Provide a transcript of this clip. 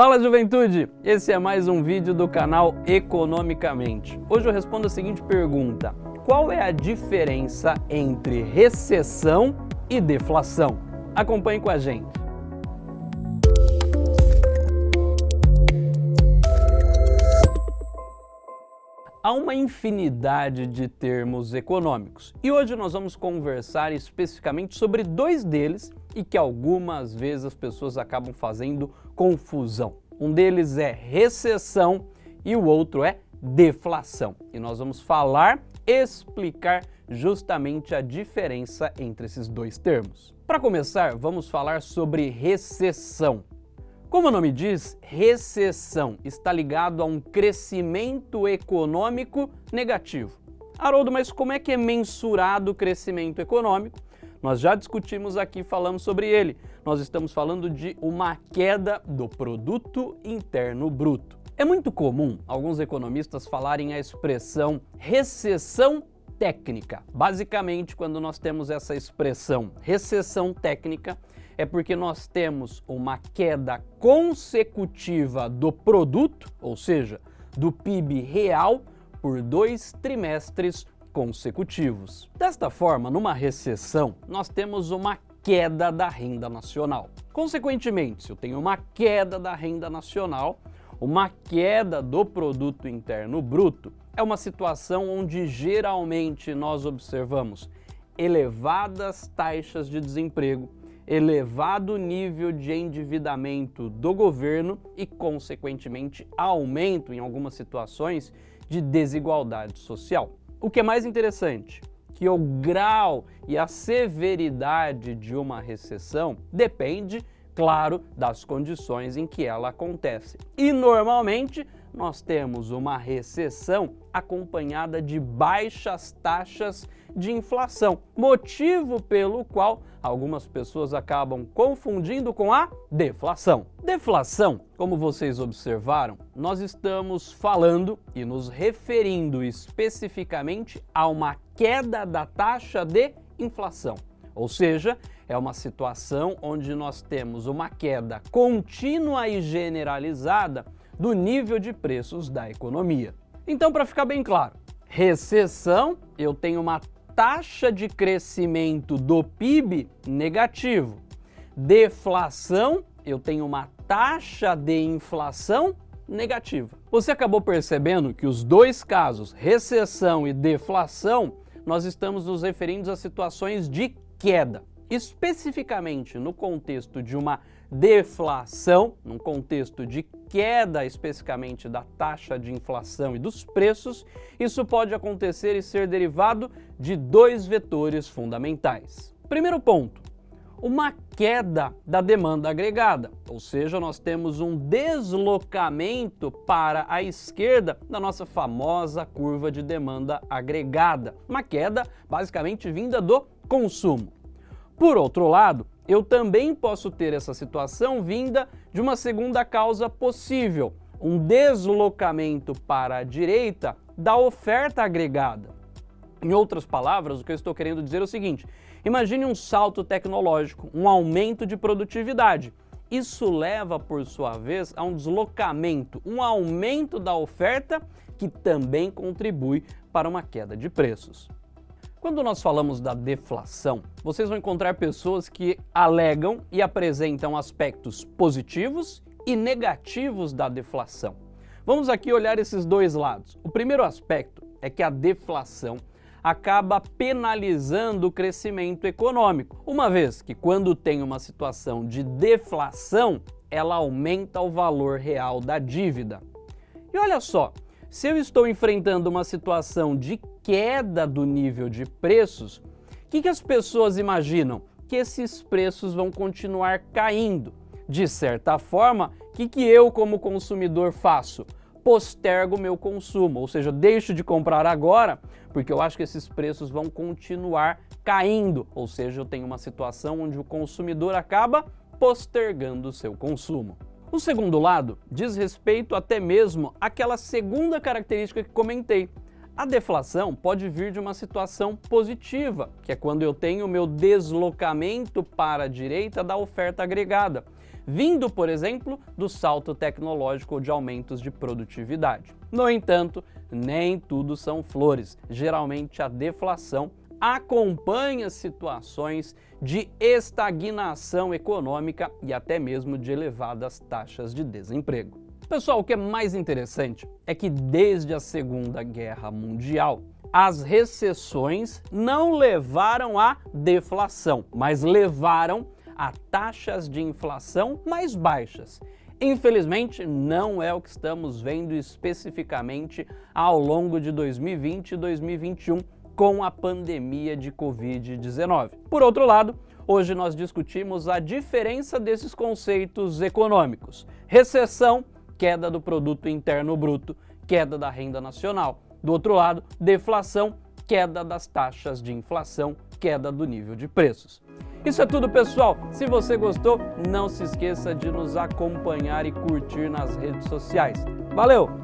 Fala juventude, esse é mais um vídeo do canal Economicamente. Hoje eu respondo a seguinte pergunta, qual é a diferença entre recessão e deflação? Acompanhe com a gente. Há uma infinidade de termos econômicos e hoje nós vamos conversar especificamente sobre dois deles e que algumas vezes as pessoas acabam fazendo confusão. Um deles é recessão e o outro é deflação. E nós vamos falar, explicar justamente a diferença entre esses dois termos. Para começar, vamos falar sobre recessão. Como o nome diz, recessão está ligado a um crescimento econômico negativo. Haroldo, mas como é que é mensurado o crescimento econômico? Nós já discutimos aqui, falamos sobre ele. Nós estamos falando de uma queda do produto interno bruto. É muito comum alguns economistas falarem a expressão recessão técnica. Basicamente, quando nós temos essa expressão recessão técnica, é porque nós temos uma queda consecutiva do produto, ou seja, do PIB real, por dois trimestres consecutivos. Desta forma, numa recessão, nós temos uma queda da renda nacional. Consequentemente, se eu tenho uma queda da renda nacional, uma queda do produto interno bruto, é uma situação onde geralmente nós observamos elevadas taxas de desemprego, elevado nível de endividamento do governo e, consequentemente, aumento em algumas situações de desigualdade social. O que é mais interessante, que o grau e a severidade de uma recessão depende, claro, das condições em que ela acontece. E normalmente nós temos uma recessão acompanhada de baixas taxas de inflação, motivo pelo qual algumas pessoas acabam confundindo com a deflação. Deflação, como vocês observaram, nós estamos falando e nos referindo especificamente a uma queda da taxa de inflação. Ou seja, é uma situação onde nós temos uma queda contínua e generalizada do nível de preços da economia. Então, para ficar bem claro, recessão, eu tenho uma taxa de crescimento do PIB negativo. Deflação, eu tenho uma taxa de inflação negativa. Você acabou percebendo que os dois casos, recessão e deflação, nós estamos nos referindo a situações de queda. Especificamente no contexto de uma deflação, num contexto de queda especificamente da taxa de inflação e dos preços, isso pode acontecer e ser derivado de dois vetores fundamentais. Primeiro ponto, uma queda da demanda agregada, ou seja, nós temos um deslocamento para a esquerda da nossa famosa curva de demanda agregada, uma queda basicamente vinda do consumo. Por outro lado, eu também posso ter essa situação vinda de uma segunda causa possível, um deslocamento para a direita da oferta agregada. Em outras palavras, o que eu estou querendo dizer é o seguinte, imagine um salto tecnológico, um aumento de produtividade. Isso leva, por sua vez, a um deslocamento, um aumento da oferta que também contribui para uma queda de preços. Quando nós falamos da deflação, vocês vão encontrar pessoas que alegam e apresentam aspectos positivos e negativos da deflação. Vamos aqui olhar esses dois lados. O primeiro aspecto é que a deflação acaba penalizando o crescimento econômico, uma vez que quando tem uma situação de deflação, ela aumenta o valor real da dívida. E olha só, se eu estou enfrentando uma situação de queda do nível de preços, o que, que as pessoas imaginam? Que esses preços vão continuar caindo. De certa forma, o que, que eu como consumidor faço? Postergo meu consumo, ou seja, deixo de comprar agora porque eu acho que esses preços vão continuar caindo, ou seja, eu tenho uma situação onde o consumidor acaba postergando o seu consumo. O segundo lado diz respeito até mesmo àquela segunda característica que comentei. A deflação pode vir de uma situação positiva, que é quando eu tenho o meu deslocamento para a direita da oferta agregada. vindo, por exemplo, do salto tecnológico ou de aumentos de produtividade. No entanto, nem tudo são flores. Geralmente a deflação acompanha situações de estagnação econômica e até mesmo de elevadas taxas de desemprego. Pessoal, o que é mais interessante é que desde a Segunda Guerra Mundial, as recessões não levaram à deflação, mas levaram a taxas de inflação mais baixas. Infelizmente, não é o que estamos vendo especificamente ao longo de 2020 e 2021 com a pandemia de Covid-19. Por outro lado, hoje nós discutimos a diferença desses conceitos econômicos. Recessão, queda do produto interno bruto, queda da renda nacional. Do outro lado, deflação, queda das taxas de inflação, queda do nível de preços. Isso é tudo, pessoal. Se você gostou, não se esqueça de nos acompanhar e curtir nas redes sociais. Valeu!